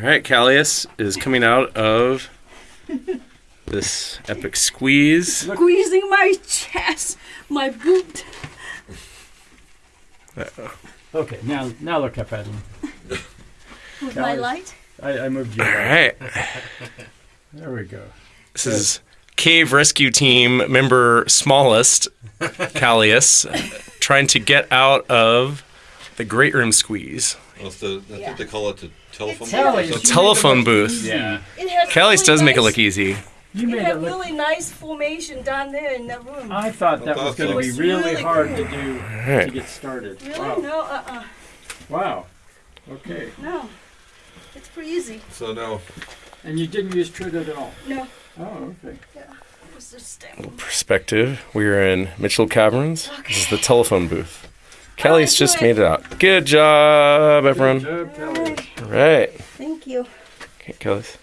All right, Callius is coming out of this epic squeeze. Squeezing my chest, my boot. Okay, now now look up at him. With my light. I, I moved you. All Right. right, There we go. this is Cave Rescue Team member Smallest, Callius, trying to get out of the Great Room Squeeze. Well, it's the, I Yeah. think they call it the telephone. It's book or Callius. something. Telephone booth. Yeah. It has Callius really does make it nice- look easy. You It made had it look. really nice formation down there in that room. I thought that was going to be It was really really hard cool. to do to right. get started. really? Wow. No, uh-uh. Wow. Okay. No. It's pretty easy. So now, And you didn't use Truda at all. No. Oh, okay. It's just stem. Perspective. We are in Mitchell Caverns. This is the telephone booth. Callius do just it. made it out. Good job, everyone. Good job, Callius. All right. Thank you. Okay, Callius.